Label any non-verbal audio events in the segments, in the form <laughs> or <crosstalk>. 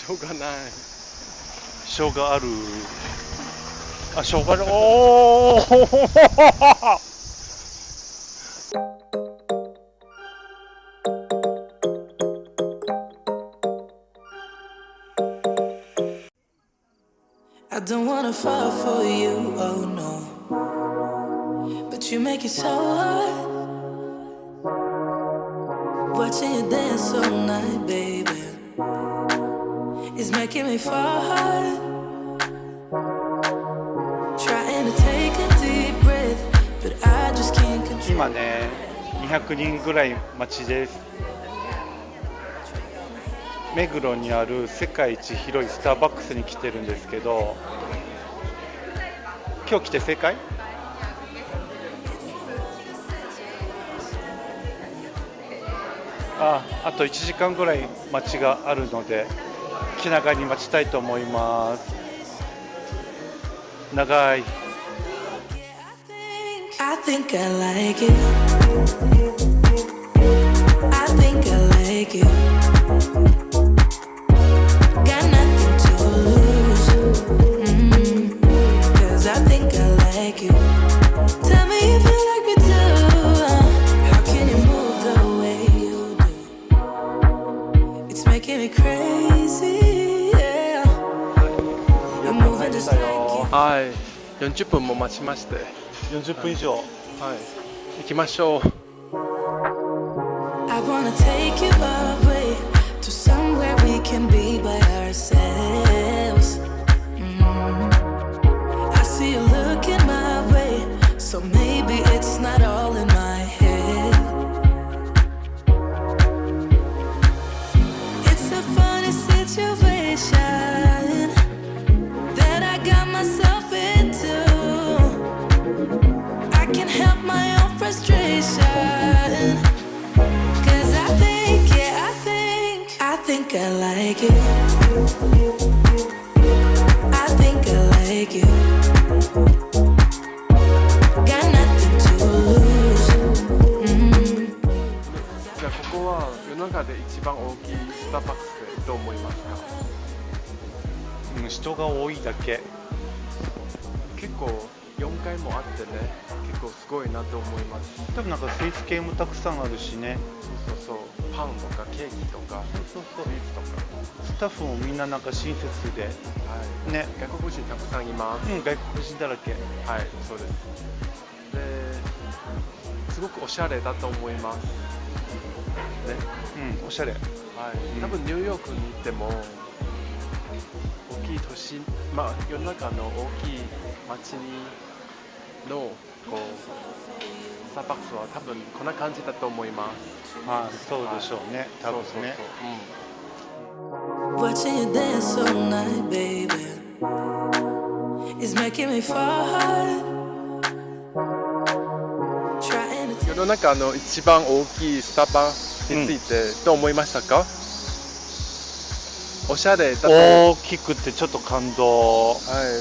しょうがない生姜あるあ生姜あるおお <laughs> I don't wanna fall for you, oh no. But you make it so hard. Watching you dance all night, baby, Is making me fall hard. Trying to take a deep breath, but I just can't control. 今ね200人ぐらい待ちです目黒にある世界一広いスターバックスに来てるんですけど今日来て正解ああと1時間ぐらい待ちがあるので長待ちたいと思います。はい40分も待ちまして40分以上はい行きましょう I wanna take you away to somewhere we can be by ourselves. Mm. I see you looking my way, so maybe it's not all in my head. It's a funny situation frustration. Cause I think, yeah, I think, I think I like it. I think I like you. Got nothing to lose. Mm. じゃあここは世の中で一番大きいスターバックスでどう思いますかうん人が多いだけ結構4階もあってね結構すごいなと思います。多分なんかスイーツ系もたくさんあるしね。そうそうそうパンとかケーキとかそうそう。スイーツとか。スタッフもみんななんか親切で。はい。ね。外国人たくさんいます、うん外国人だらけ。はいそうです。ですごくおしゃれだと思います。ね。うんおしゃれ。はい、うん。多分ニューヨークに行っても大きい都市まあ世の中の大きい街にのこうスターバックスは多分こんな感じだと思います。まあそうでしょうね。多分ね。そうそうそう、Watching you dance all night, baby, is making me fall hard. Trying to 世の中の一番大きいスタバについてどう思いましたか、おしゃれだ大きくてちょっと感動。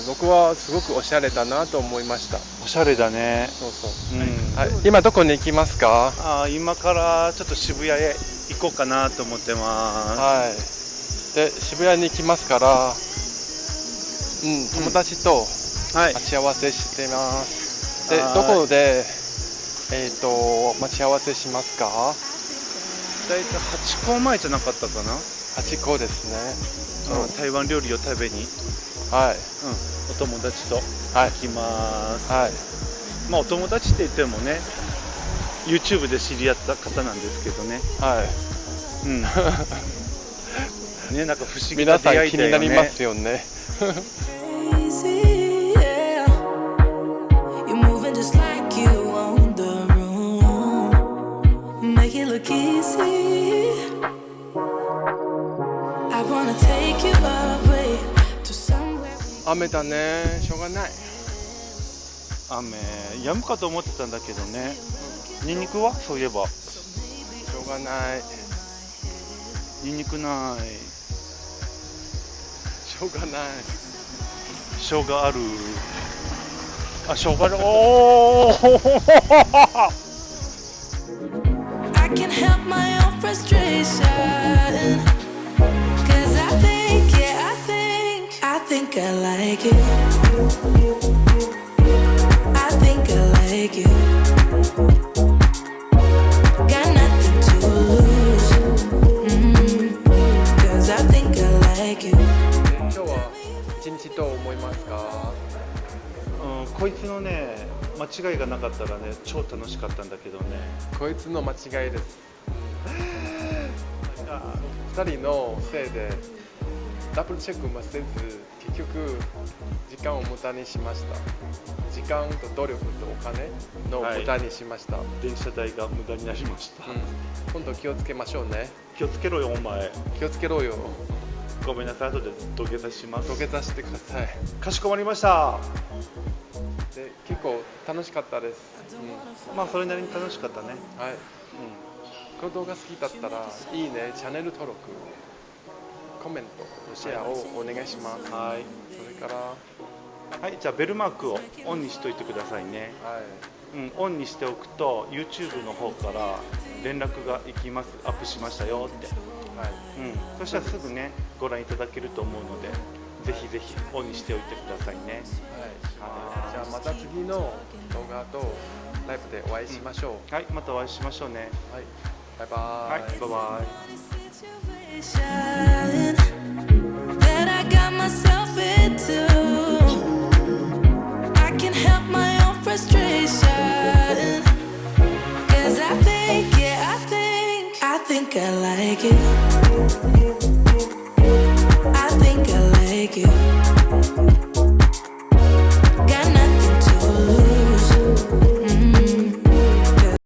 僕はすごくおしゃれだなと思いました。おしゃれだね。そうそう。うん。はい、今どこに行きますか？あー今からちょっと渋谷へ行こうかなと思ってます。はい。で渋谷に行きますからうん友達とはい。待ち合わせしてます、ではい。どこでえっ、と待ち合わせしますか？大体8個前じゃなかったかな、8個ですね、うん。台湾料理を食べに、うん、はいお友達とはい。行きます、はい。まあお友達って言ってもね YouTube で知り合った方なんですけどね。はい。うん。<laughs> ねなんか不思議皆さんな出会い気になだよねりますよね <laughs> 雨だね。しょうがない。雨止むかと思ってたんだけどね。ニンニクは？そういえば。しょうがない。ニンニクない。しょうがない。生姜ある。あ生姜ある。お <laughs> お I can help my own frustration. こいつのね間違いがなかったらね超楽しかったんだけどね。こいつの間違いです。<laughs> あ2人のせいでダブルチェックもせず結局時間を無駄にしました。時間と努力とお金の無駄にしました、電車代が無駄になりました、うん、今度気をつけましょうね。気をつけろよお前。気をつけろよ。ごめんなさい後で土下座します。土下座してください。かしこまりました。で結構楽しかったです、うまあそれなりに楽しかったね。ん、はい。この動画好きだったらいいね。チャンネル登録コメントシェアをお願いします、はい。それからははいじゃあベルマークをオンにしといてくださいね。い。うん、オンにしておくと YouTube の方から連絡がいきます。アップしましたよ。って、はい。うん、そしたらすぐねご覧いただけると思うのでぜひぜひオンにしておいてくださいね。はい、じゃあまた次の動画とライブでお会いしましょう、はいまたお会いしましょうね。はい、バイバはいバイバイ think I like it. I think I like it.